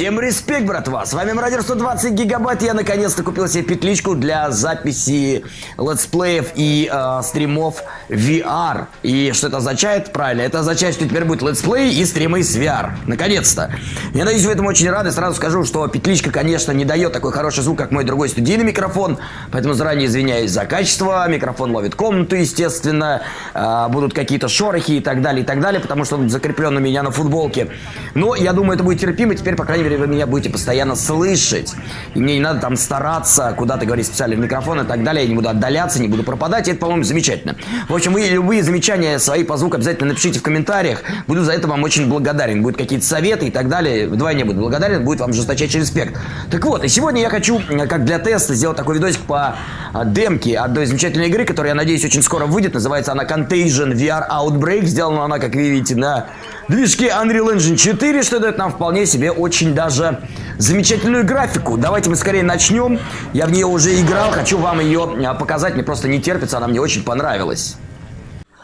Всем респект, братва! С вами Мародер 120 гигабайт. Я наконец-то купил себе петличку для записи летсплеев и э, стримов VR. И что это означает? Правильно, это означает, что теперь будет летсплей и стримы с VR. Наконец-то! Я надеюсь, вы этому очень рады. Сразу скажу, что петличка, конечно, не дает такой хороший звук, как мой другой студийный микрофон. Поэтому заранее извиняюсь за качество. Микрофон ловит комнату, естественно. Э, будут какие-то шорохи и так далее, и так далее, потому что он закреплен у меня на футболке. Но я думаю, это будет терпимо. Теперь, по крайней мере, вы меня будете постоянно слышать. И мне не надо там стараться куда-то говорить специально в микрофон и так далее. Я не буду отдаляться, не буду пропадать. И это, по-моему, замечательно. В общем, вы любые замечания свои по звуку обязательно напишите в комментариях. Буду за это вам очень благодарен. Будут какие-то советы и так далее. Вдвойне буду благодарен. Будет вам жесточайший респект. Так вот, и сегодня я хочу, как для теста, сделать такой видосик по а, демке одной замечательной игры, которая, я надеюсь, очень скоро выйдет. Называется она Contagion VR Outbreak. Сделана она, как вы видите, на движке Unreal Engine 4, что дает нам вполне себе очень даже замечательную графику. Давайте мы скорее начнем. Я в нее уже играл, хочу вам ее а, показать. Мне просто не терпится, она мне очень понравилась.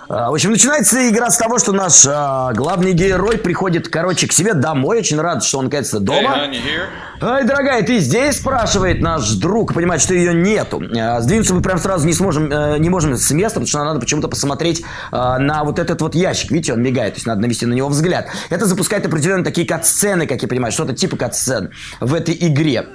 А, в общем, начинается игра с того, что наш а, главный герой приходит, короче, к себе домой. Очень рад, что он, наконец-то, дома. Ай, дорогая, ты здесь? Спрашивает наш друг. Понимает, что ее нету. А, сдвинуться мы прям сразу не сможем, а, не можем с места, потому что надо почему-то посмотреть а, на вот этот вот ящик. Видите, он мигает, то есть надо навести на него взгляд. Это запускает определенные такие кат-сцены, как я понимаю, что-то типа кат-сцен в этой игре.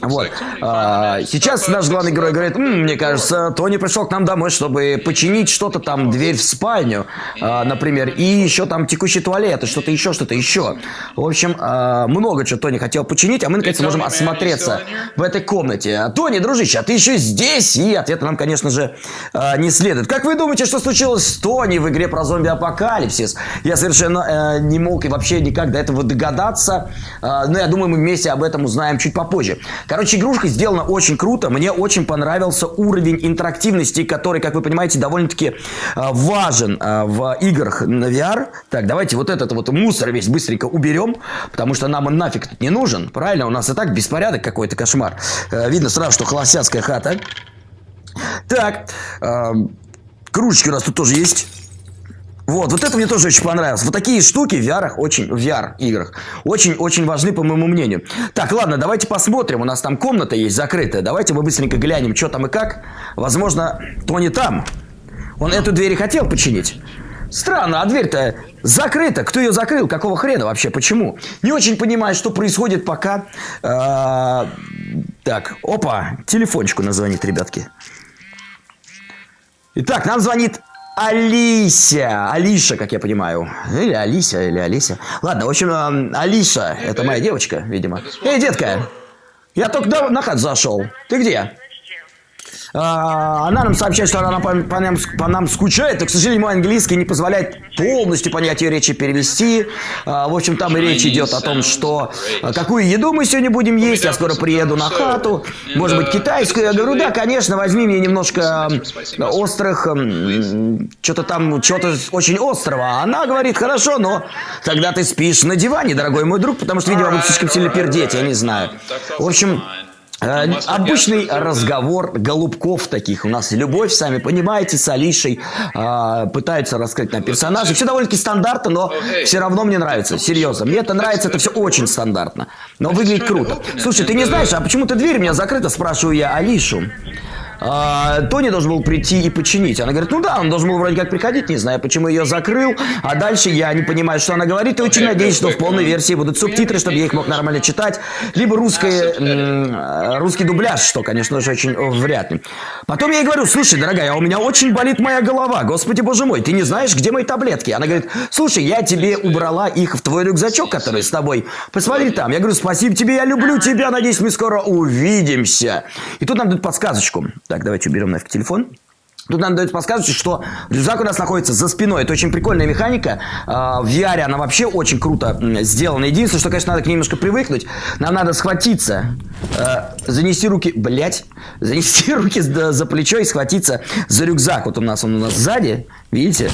Вот. А, сейчас наш главный герой говорит, М, мне кажется, Тони пришел к нам домой, чтобы починить что-то там, дверь в спальню, а, например, и еще там текущий туалет, и что-то еще, что-то еще. В общем, а, много чего Тони хотел починить, а мы, наконец, можем осмотреться в этой комнате. Тони, дружище, а ты еще здесь? И ответа нам, конечно же, а, не следует. Как вы думаете, что случилось с Тони в игре про зомби-апокалипсис? Я совершенно э, не мог и вообще никак до этого догадаться, а, но я думаю, мы вместе об этом узнаем чуть попозже. Короче, игрушка сделана очень круто. Мне очень понравился уровень интерактивности, который, как вы понимаете, довольно-таки э, важен э, в играх на VR. Так, давайте вот этот вот мусор весь быстренько уберем, потому что нам он нафиг тут не нужен. Правильно? У нас и так беспорядок какой-то, кошмар. Э, видно сразу, что холостяцкая хата. Так, кружечки у нас тут тоже есть. Вот, вот это мне тоже очень понравилось. Вот такие штуки в VR, очень, в VR играх очень-очень важны, по моему мнению. Так, ладно, давайте посмотрим. У нас там комната есть закрытая. Давайте мы быстренько глянем, что там и как. Возможно, Тони там. Он эту дверь и хотел починить. Странно, а дверь-то закрыта. Кто ее закрыл? Какого хрена вообще? Почему? Не очень понимаю, что происходит пока. А, так, опа, телефончику назвонит, ребятки. Итак, нам звонит Алися. Алиша, как я понимаю. Или Алися, или Алися. Ладно, в общем, э, Алиша. Это моя девочка, видимо. Эй, детка. Я только на хат зашел. Ты где? А, она нам сообщает, что она по, по, нам, по нам скучает, но, к сожалению, мой английский не позволяет полностью понять ее речи перевести. А, в общем, там и речь идет о том, что а, какую еду мы сегодня будем есть, я скоро приеду на хату, может быть, китайскую. Я говорю, да, конечно, возьми мне немножко острых, что-то там, чего-то очень острого. Она говорит, хорошо, но тогда ты спишь на диване, дорогой мой друг, потому что, видимо, будет слишком сильно пердеть, я не знаю. В общем, Э, обычный разговор голубков таких. У нас любовь, сами понимаете, с Алишей э, пытаются раскрыть на персонажа. Все довольно-таки стандартно, но все равно мне нравится. Серьезно. Мне это нравится, это все очень стандартно. Но выглядит круто. Слушай, ты не знаешь, а почему-то дверь у меня закрыта, спрашиваю я Алишу а, Тони должен был прийти и починить. Она говорит, ну да, он должен был вроде как приходить, не знаю, почему ее закрыл. А дальше я не понимаю, что она говорит, и очень надеюсь, что в полной версии будут субтитры, чтобы я их мог нормально читать. Либо русское, русский дубляж, что, конечно же, очень вряд ли. Потом я ей говорю, слушай, дорогая, у меня очень болит моя голова, господи боже мой, ты не знаешь, где мои таблетки? Она говорит, слушай, я тебе убрала их в твой рюкзачок, который с тобой. Посмотри там. Я говорю, спасибо тебе, я люблю тебя, надеюсь, мы скоро увидимся. И тут нам дают подсказочку. Так, давайте уберем нафиг телефон. Тут нам дают подсказывать, что рюкзак у нас находится за спиной. Это очень прикольная механика. А, в VR она вообще очень круто сделана. Единственное, что, конечно, надо к ней немножко привыкнуть. Нам надо схватиться, а, занести руки, блять, занести руки за плечо и схватиться за рюкзак. Вот у нас он у нас сзади, видите?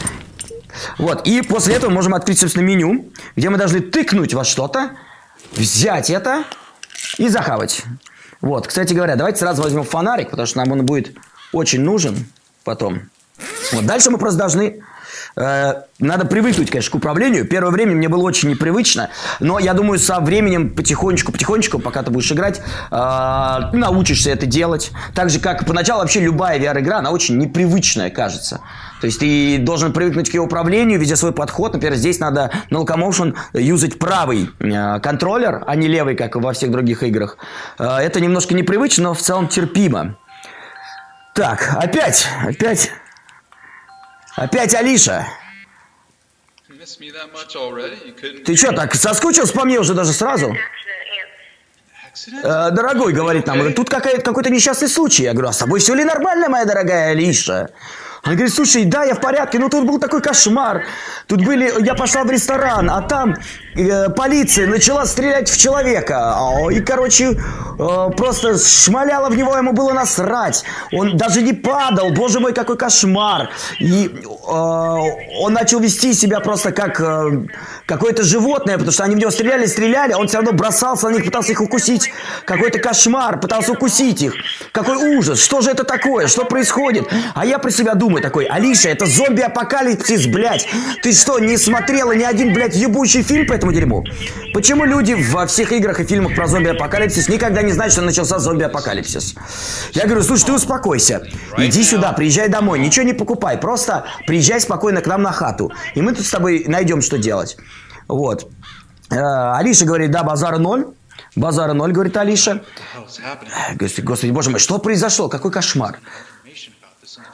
Вот, и после этого можем открыть, собственно, меню, где мы должны тыкнуть во что-то, взять это и захавать. Вот, кстати говоря, давайте сразу возьмем фонарик, потому что нам он будет очень нужен потом. Вот, дальше мы просто должны Э, надо привыкнуть, конечно, к управлению. Первое время мне было очень непривычно, но я думаю, со временем потихонечку, потихонечку, пока ты будешь играть, э, научишься это делать. Так же, как поначалу вообще любая VR-игра, она очень непривычная, кажется. То есть ты должен привыкнуть к ее управлению, видя свой подход. Например, здесь надо на Locomotion юзать правый э, контроллер, а не левый, как во всех других играх. Э, это немножко непривычно, но в целом терпимо. Так, опять, опять, опять Алиша. Ты что, так соскучился по мне уже даже сразу? Э, дорогой, говорит нам, тут какой-то несчастный случай. Я говорю, а с тобой все ли нормально, моя дорогая Алиша? Она говорит, слушай, да, я в порядке, но тут был такой кошмар. Тут были, я пошла в ресторан, а там э, полиция начала стрелять в человека. И, короче, э, просто шмаляла в него, ему было насрать. Он даже не падал, боже мой, какой кошмар. И э, он начал вести себя просто как э, какое-то животное, потому что они в него стреляли, стреляли, а он все равно бросался на них, пытался их укусить. Какой-то кошмар, пытался укусить их. Какой ужас, что же это такое, что происходит? А я про себя думаю такой, Алиша, это зомби-апокалипсис, блядь. Ты что, не смотрела ни один, блядь, ебучий фильм по этому дерьму? Почему люди во всех играх и фильмах про зомби-апокалипсис никогда не знают, что начался зомби-апокалипсис? Я говорю, слушай, ты успокойся. Иди сюда, приезжай домой, ничего не покупай. Просто приезжай спокойно к нам на хату. И мы тут с тобой найдем, что делать. Вот. Э, Алиша говорит, да, базара ноль. Базара ноль, говорит Алиша. Господи, господи, боже мой, что произошло? Какой кошмар.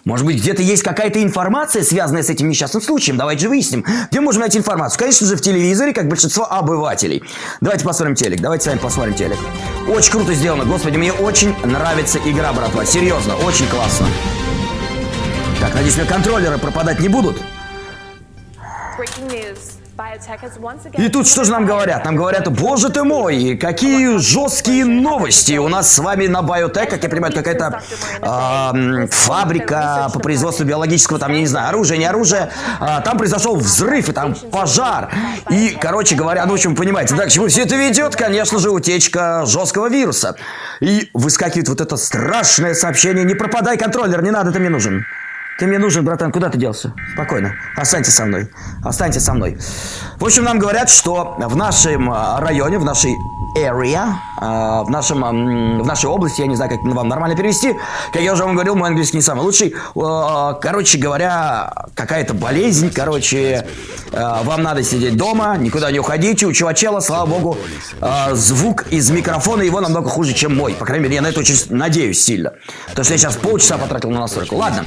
Может быть, где-то есть какая-то информация, связанная с этим несчастным случаем? Давайте же выясним. Где можем найти информацию? Конечно же, в телевизоре, как большинство обывателей. Давайте посмотрим телек. Давайте с вами посмотрим телек. Очень круто сделано. Господи, мне очень нравится игра, братва. Серьезно, очень классно. Так, надеюсь, мне контроллеры пропадать не будут. Breaking news. И тут что же нам говорят? Нам говорят, боже ты мой, какие жесткие новости. У нас с вами на Biotech, как я понимаю, какая-то э, фабрика по производству биологического, там, я не знаю, оружия, не оружия. А, там произошел взрыв, и там пожар. И, короче говоря, ну, в общем, понимаете, да, к чему все это ведет? Конечно же, утечка жесткого вируса. И выскакивает вот это страшное сообщение. Не пропадай, контроллер, не надо, ты мне нужен. Ты мне нужен, братан, куда ты делся? Спокойно. Останьтесь со мной. Останьтесь со мной. В общем, нам говорят, что в нашем а, районе, в нашей area, а, в, нашем, в нашей области, я не знаю, как вам нормально перевести, как я уже вам говорил, мой английский не самый лучший. Короче говоря, какая-то болезнь, короче, а, вам надо сидеть дома, никуда не уходите. У чувачела, слава богу, звук из микрофона его намного хуже, чем мой. По крайней мере, я на это очень надеюсь сильно. Потому что я сейчас полчаса потратил на настройку. Ладно.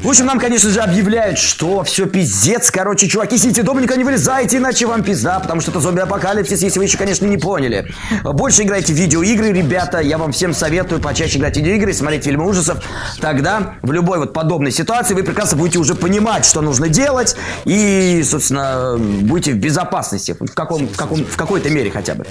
В общем, нам, конечно же, объявляют, что все пиздец. Короче, чуваки, сидите дома, никуда не вылезайте, иначе вам пизда, потому что это зомби-апокалипсис, если вы еще, конечно, не поняли. Больше играйте в видеоигры, ребята. Я вам всем советую почаще играть в видеоигры, смотреть фильмы ужасов. Тогда в любой вот подобной ситуации вы прекрасно будете уже понимать, что нужно делать. И, собственно, будете в безопасности. В, каком, в, каком, в какой-то мере хотя бы.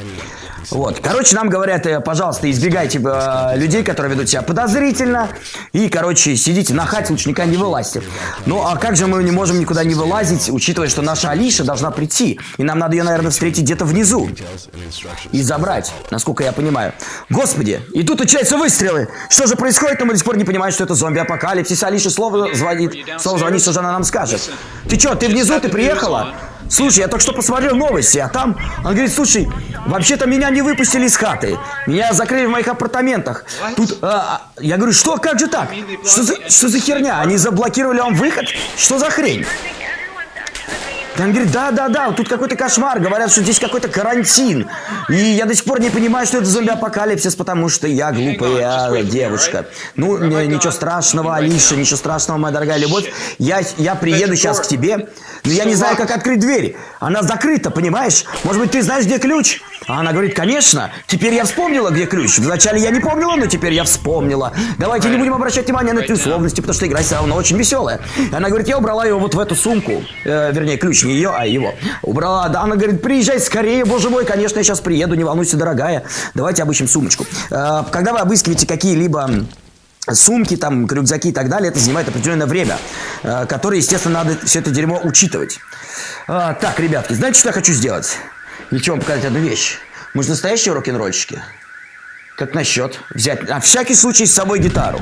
Вот. Короче, нам говорят, э, пожалуйста, избегайте э, людей, которые ведут себя подозрительно. И, короче, сидите на хате, лучше никогда не вылазьте. Ну, а как же мы не можем никуда не вылазить, учитывая, что наша Алиша должна прийти. И нам надо ее, наверное, встретить где-то внизу. И забрать, насколько я понимаю. Господи, и тут начинаются выстрелы. Что же происходит? Но мы до сих пор не понимаем, что это зомби-апокалипсис. Алиша слово звонит. Слово звонит, что же она нам скажет. Ты что, ты внизу, ты приехала? Слушай, я только что посмотрел новости, а там... Он говорит, слушай, вообще-то меня не выпустили из хаты. Меня закрыли в моих апартаментах. Тут... А, а, я говорю, что, как же так? Что за, что за херня? Они заблокировали вам выход? Что за хрень? Он говорит, да-да-да, тут какой-то кошмар, говорят, что здесь какой-то карантин. И я до сих пор не понимаю, что это зомби-апокалипсис, потому что я глупая девушка. Ну, ничего страшного, Алиша, ничего страшного, моя дорогая любовь. Я, я приеду сейчас к тебе, но я не знаю, как открыть дверь. Она закрыта, понимаешь? Может быть, ты знаешь, где ключ? А она говорит, конечно, теперь я вспомнила, где ключ. Вначале я не помнила, но теперь я вспомнила. Давайте не будем обращать внимание на эти условности, потому что игра все равно очень веселая. Она говорит, я убрала его вот в эту сумку. Э, вернее, ключ не ее, а его. Убрала, да, она говорит, приезжай скорее, боже мой, конечно, я сейчас приеду, не волнуйся, дорогая. Давайте обыщем сумочку. Э, когда вы обыскиваете какие-либо сумки, там, рюкзаки и так далее, это занимает определенное время, э, которое, естественно, надо все это дерьмо учитывать. А, так, ребятки, знаете, что я хочу сделать? Ничего, вам показать одну вещь. Мы же настоящие рок-н-ролльщики. Как насчет взять на всякий случай с собой гитару?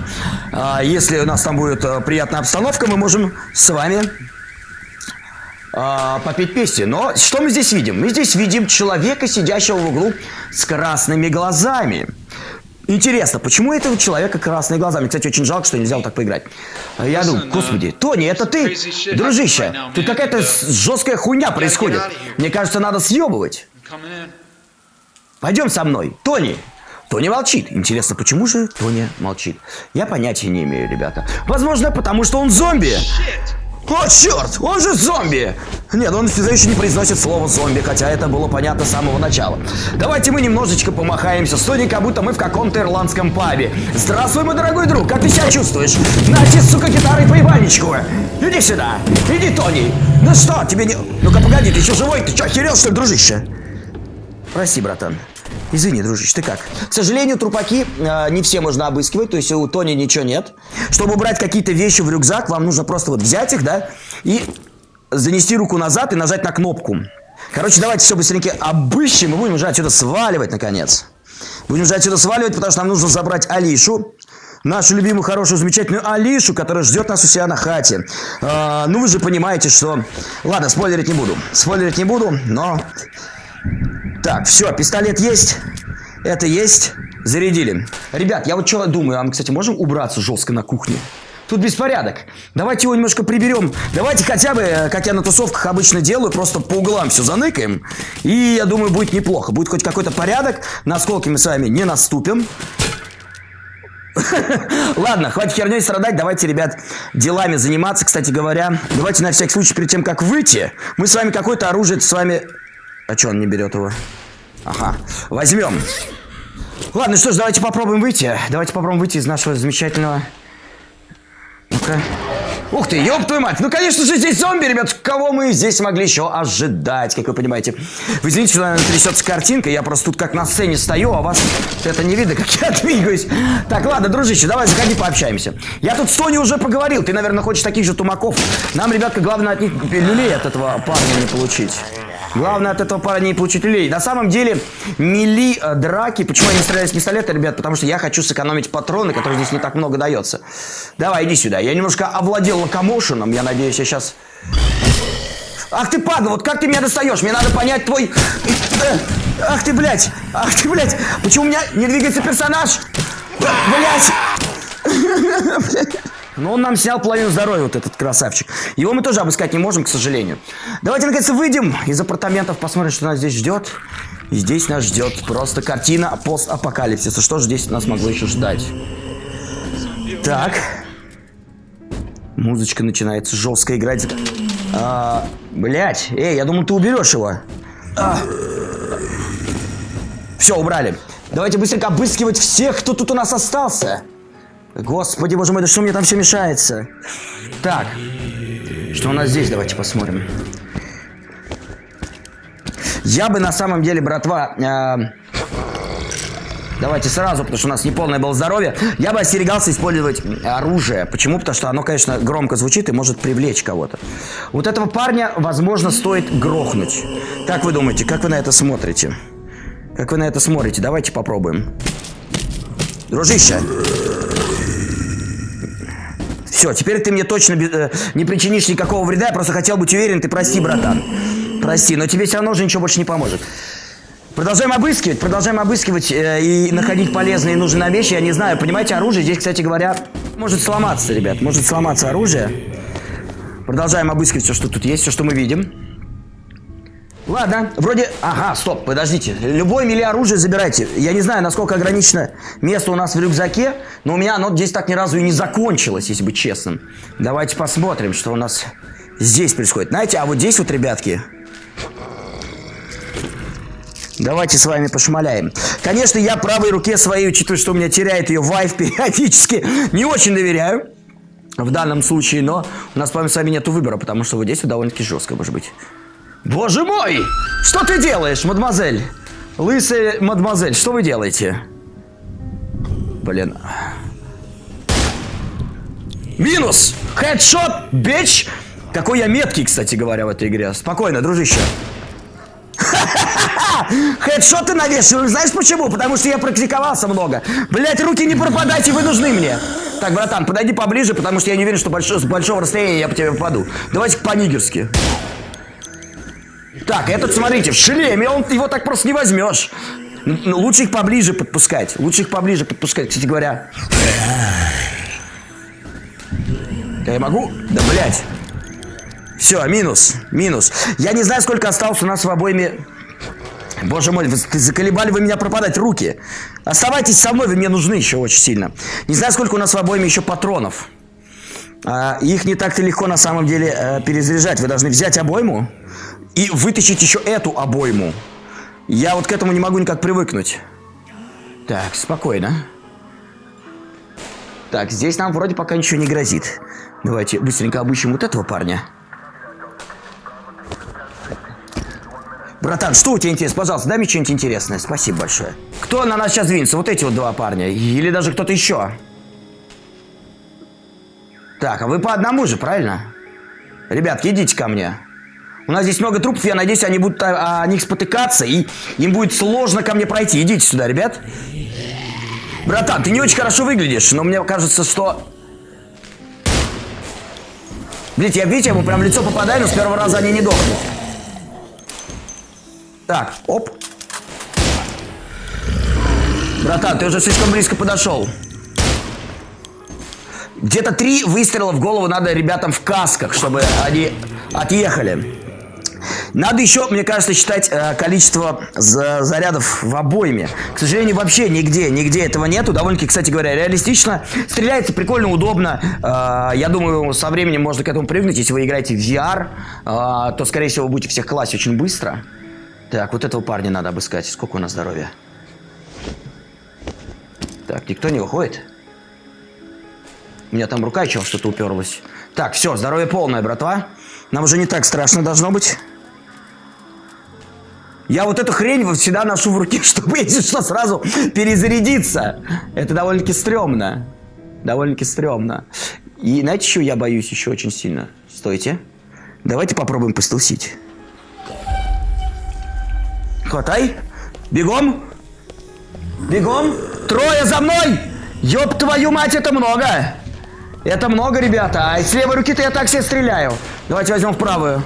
А, если у нас там будет а, приятная обстановка, мы можем с вами э, попеть песни. Но что мы здесь видим? Мы здесь видим человека, сидящего в углу с красными глазами. Интересно, почему этого человека красные глаза? Мне, кстати, очень жалко, что нельзя вот так поиграть. А Я думаю, господи, Тони, это ты? Дружище, тут какая-то жесткая хуйня происходит. Мне кажется, надо съебывать. Пойдем со мной. Тони, Тони молчит. Интересно, почему же Тони молчит? Я понятия не имею, ребята. Возможно, потому что он зомби. О, черт! Он же зомби! Нет, он все еще не произносит слово зомби, хотя это было понятно с самого начала. Давайте мы немножечко помахаемся с как будто мы в каком-то ирландском пабе. Здравствуй, мой дорогой друг, как ты себя чувствуешь? Нате, сука, гитарой по ебальничку. Иди сюда. Иди, Тони. Ну что, тебе не... Ну-ка, погоди, ты еще живой? Ты что, охерел, что ли, дружище? Прости, братан. Извини, дружище, ты как? К сожалению, трупаки э, не все можно обыскивать, то есть у Тони ничего нет. Чтобы убрать какие-то вещи в рюкзак, вам нужно просто вот взять их, да, и занести руку назад и нажать на кнопку. Короче, давайте все быстренько обыщем и будем уже отсюда сваливать, наконец. Будем уже отсюда сваливать, потому что нам нужно забрать Алишу. Нашу любимую, хорошую, замечательную Алишу, которая ждет нас у себя на хате. А, ну, вы же понимаете, что... Ладно, спойлерить не буду. Спойлерить не буду, но так, все, пистолет есть. Это есть. Зарядили. Ребят, я вот что думаю, а мы, кстати, можем убраться жестко на кухне? Тут беспорядок. Давайте его немножко приберем. Давайте хотя бы, э, как я на тусовках обычно делаю, просто по углам все заныкаем. И я думаю, будет неплохо. Будет хоть какой-то порядок. На осколки мы с вами не наступим. Ладно, хватит херней страдать, давайте, ребят, делами заниматься. Кстати говоря, давайте на всякий случай, перед тем, как выйти, мы с вами какое-то оружие с вами а что он не берет его? Ага, возьмем. Ладно, что ж, давайте попробуем выйти. Давайте попробуем выйти из нашего замечательного... Ну-ка. Ух ты, ёб твою мать! Ну, конечно же, здесь зомби, ребят! Кого мы здесь могли еще ожидать, как вы понимаете? Вы извините, что, наверное, трясется картинка. Я просто тут как на сцене стою, а вас это не видно, как я двигаюсь. Так, ладно, дружище, давай заходи, пообщаемся. Я тут с Тони уже поговорил. Ты, наверное, хочешь таких же тумаков. Нам, ребятка, главное от них люлей от этого парня не получить. Главное от этого парня не получить люлей. На самом деле, мили э, драки... Почему я не стреляю с пистолета, ребят? Потому что я хочу сэкономить патроны, которые здесь не так много дается. Давай, иди сюда. Я немножко овладел локомошеном. Я надеюсь, я сейчас... Ах ты, падла, вот как ты меня достаешь? Мне надо понять твой... Э, ах ты, блядь! Ах ты, блядь! Почему у меня не двигается персонаж? Блядь! Но он нам снял половину здоровья, вот этот красавчик. Его мы тоже обыскать не можем, к сожалению. Давайте, наконец, выйдем из апартаментов, посмотрим, что нас здесь ждет. И здесь нас ждет просто картина постапокалипсиса. Что же здесь нас могло еще ждать? Так. Музычка начинается жестко играть. А, блять, эй, я думал, ты уберешь его. А. Все, убрали. Давайте быстренько обыскивать всех, кто тут у нас остался. Господи, боже мой, да что мне там все мешается? Так, что у нас здесь, давайте посмотрим. Я бы на самом деле, братва, э, давайте сразу, потому что у нас неполное было здоровье, я бы остерегался использовать оружие. Почему? Потому что оно, конечно, громко звучит и может привлечь кого-то. Вот этого парня, возможно, стоит грохнуть. Как вы думаете, как вы на это смотрите? Как вы на это смотрите? Давайте попробуем. Дружище, все, теперь ты мне точно э, не причинишь никакого вреда, я просто хотел быть уверен, ты прости, братан. Прости, но тебе все равно уже ничего больше не поможет. Продолжаем обыскивать, продолжаем обыскивать э, и находить полезные и нужные вещи. Я не знаю, понимаете, оружие здесь, кстати говоря, может сломаться, ребят. Может сломаться оружие. Продолжаем обыскивать все, что тут есть, все, что мы видим. Ладно, вроде... Ага, стоп, подождите. Любое мили оружие забирайте. Я не знаю, насколько ограничено место у нас в рюкзаке, но у меня оно здесь так ни разу и не закончилось, если быть честным. Давайте посмотрим, что у нас здесь происходит. Знаете, а вот здесь вот, ребятки... Давайте с вами пошмаляем. Конечно, я правой руке своей, учитывая, что у меня теряет ее вайф периодически, не очень доверяю в данном случае, но у нас с вами нет выбора, потому что вот здесь вот довольно-таки жестко, может быть. Боже мой! Что ты делаешь, мадемуазель? Лысая мадемуазель, что вы делаете? Блин. Минус! Хедшот, бич! Какой я меткий, кстати говоря, в этой игре. Спокойно, дружище. Хедшоты навешиваю. Знаешь почему? Потому что я практиковался много. Блять, руки не пропадайте, вы нужны мне. Так, братан, подойди поближе, потому что я не уверен, что больш... с большого расстояния я по тебе попаду. Давайте по-нигерски. Так, этот, смотрите, в шлеме, он его так просто не возьмешь. Ну, лучше их поближе подпускать. Лучше их поближе подпускать, кстати говоря. Я могу? Да, блядь. Все, минус, минус. Я не знаю, сколько осталось у нас в обойме... Боже мой, вы заколебали вы меня пропадать руки. Оставайтесь со мной, вы мне нужны еще очень сильно. Не знаю, сколько у нас в обойме еще патронов. А, их не так-то легко на самом деле а, перезаряжать. Вы должны взять обойму и вытащить еще эту обойму. Я вот к этому не могу никак привыкнуть. Так, спокойно. Так, здесь нам вроде пока ничего не грозит. Давайте быстренько обыщем вот этого парня. Братан, что у тебя интересно? Пожалуйста, дай мне что-нибудь интересное. Спасибо большое. Кто на нас сейчас двинется? Вот эти вот два парня? Или даже кто-то еще? Так, а вы по одному же, правильно? Ребятки, идите ко мне. У нас здесь много трупов, я надеюсь, они будут о, о них спотыкаться, и им будет сложно ко мне пройти. Идите сюда, ребят. Братан, ты не очень хорошо выглядишь, но мне кажется, что... Видите, я, видите, я ему прям в лицо попадаю, но с первого раза они не дохнут. Так, оп. Братан, ты уже слишком близко подошел. Где-то три выстрела в голову надо ребятам в касках, чтобы они отъехали. Надо еще, мне кажется, считать э, количество за зарядов в обойме. К сожалению, вообще нигде, нигде этого нету. Довольно-таки, кстати говоря, реалистично. Стреляется прикольно, удобно. Э, я думаю, со временем можно к этому привыкнуть. Если вы играете в VR, э, то, скорее всего, вы будете всех класть очень быстро. Так, вот этого парня надо обыскать. Сколько у нас здоровья? Так, никто не уходит? У меня там рука еще что-то уперлась. Так, все, здоровье полное, братва. Нам уже не так страшно должно быть. Я вот эту хрень всегда ношу в руке, чтобы, если что, сразу перезарядиться. Это довольно-таки стрёмно. Довольно-таки стрёмно. И знаете, чего я боюсь еще очень сильно? Стойте. Давайте попробуем постелсить. Хватай. Бегом. Бегом. Трое за мной. Ёб твою мать, это много. Это много, ребята. А с левой руки-то я так себе стреляю. Давайте возьмем в правую.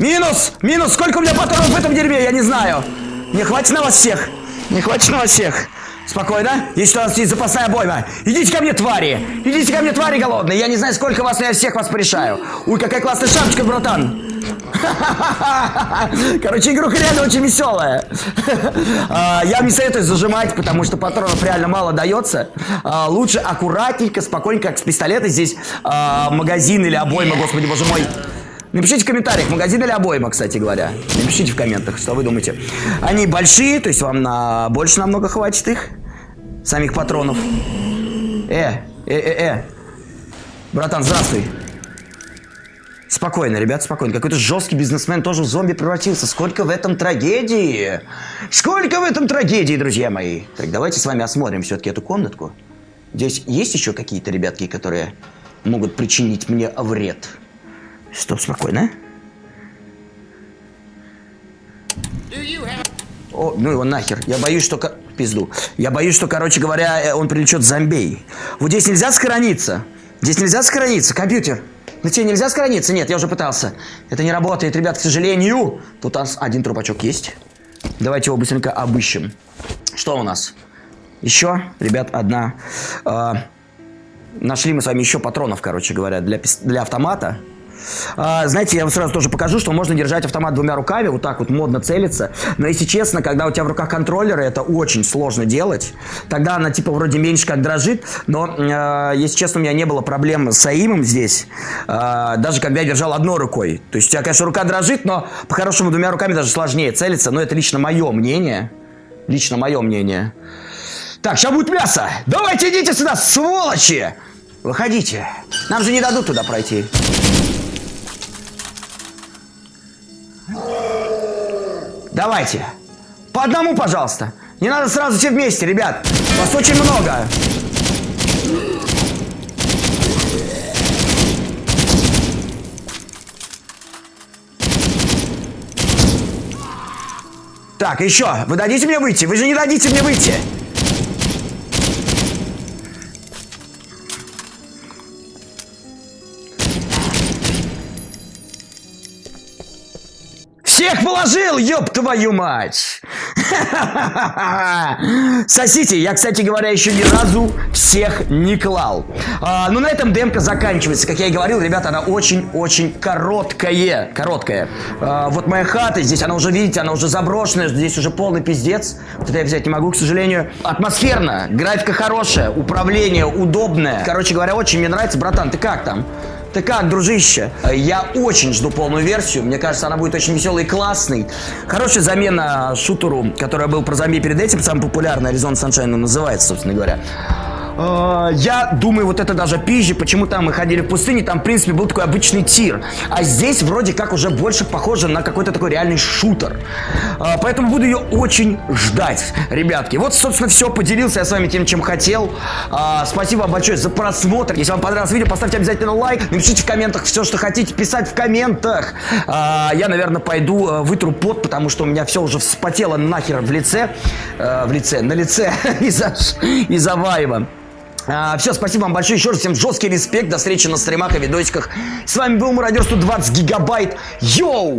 Минус! Минус! Сколько у меня патронов в этом дерьме? Я не знаю. Не хватит на вас всех. Не хватит на вас всех. Спокойно. Есть у нас есть запасная обойма. Идите ко мне, твари. Идите ко мне, твари голодные. Я не знаю, сколько вас, но я всех вас порешаю. Ой, какая классная шапочка, братан. Короче, игруха реально очень веселая. А, я не советую зажимать, потому что патронов реально мало дается. А, лучше аккуратненько, спокойненько, как с пистолета. Здесь а, магазин или обойма, господи, боже мой. Напишите в комментариях, магазин или обойма, кстати говоря. Напишите в комментах, что вы думаете. Они большие, то есть вам на больше намного хватит их. Самих патронов. Э, э, э, э. Братан, здравствуй. Спокойно, ребят, спокойно. Какой-то жесткий бизнесмен тоже в зомби превратился. Сколько в этом трагедии? Сколько в этом трагедии, друзья мои? Так, давайте с вами осмотрим все-таки эту комнатку. Здесь есть еще какие-то ребятки, которые могут причинить мне вред? Стоп, спокойно. О, ну его нахер. Я боюсь, что... Пизду. Я боюсь, что, короче говоря, э, он привлечет зомбей. Вот здесь нельзя сохраниться. Здесь нельзя сохраниться. Компьютер. На тебе нельзя сохраниться? Нет, я уже пытался. Это не работает, ребят, к сожалению. Тут у нас один трупачок есть. Давайте его быстренько обыщем. Что у нас? Еще, ребят, одна. Э, нашли мы с вами еще патронов, короче говоря, для, для автомата. А, знаете, я вам сразу тоже покажу, что можно держать автомат двумя руками, вот так вот модно целиться. Но если честно, когда у тебя в руках контроллеры, это очень сложно делать. Тогда она типа вроде меньше как дрожит, но, э, если честно, у меня не было проблем с аимом здесь, э, даже когда я держал одной рукой. То есть у тебя, конечно, рука дрожит, но по-хорошему двумя руками даже сложнее целиться, но это лично мое мнение. Лично мое мнение. Так, сейчас будет мясо. Давайте идите сюда, сволочи! Выходите. Нам же не дадут туда пройти. Давайте. По одному, пожалуйста. Не надо сразу все вместе, ребят. Вас очень много. Так, еще. Вы дадите мне выйти? Вы же не дадите мне выйти. Всех положил, ёб твою мать! Сосите, я, кстати говоря, еще ни разу всех не клал. А, ну, на этом демка заканчивается. Как я и говорил, ребята, она очень-очень короткая. Короткая. А, вот моя хата, здесь она уже, видите, она уже заброшенная, здесь уже полный пиздец. Вот это я взять не могу, к сожалению. Атмосферно, графика хорошая, управление удобное. Короче говоря, очень мне нравится. Братан, ты как там? Ты как, дружище? Я очень жду полную версию. Мне кажется, она будет очень веселой и классной. Хорошая замена шутеру, который был про зомби перед этим. Самый популярный Arizona Sunshine называется, собственно говоря. А, я думаю, вот это даже пизже, почему там мы ходили в пустыне, там, в принципе, был такой обычный тир. А здесь вроде как уже больше похоже на какой-то такой реальный шутер. А, поэтому буду ее очень ждать, ребятки. Вот, собственно, все, поделился я с вами тем, чем хотел. А, спасибо вам большое за просмотр. Если вам понравилось видео, поставьте обязательно лайк. Напишите в комментах все, что хотите писать в комментах. Я, наверное, пойду э, вытру пот, потому что у меня все уже вспотело нахер в лице. Э, в лице, на лице из-за из Ваева. А, все, спасибо вам большое. Еще раз всем жесткий респект. До встречи на стримах и видосиках. С вами был Мародер 120 гигабайт. Йоу!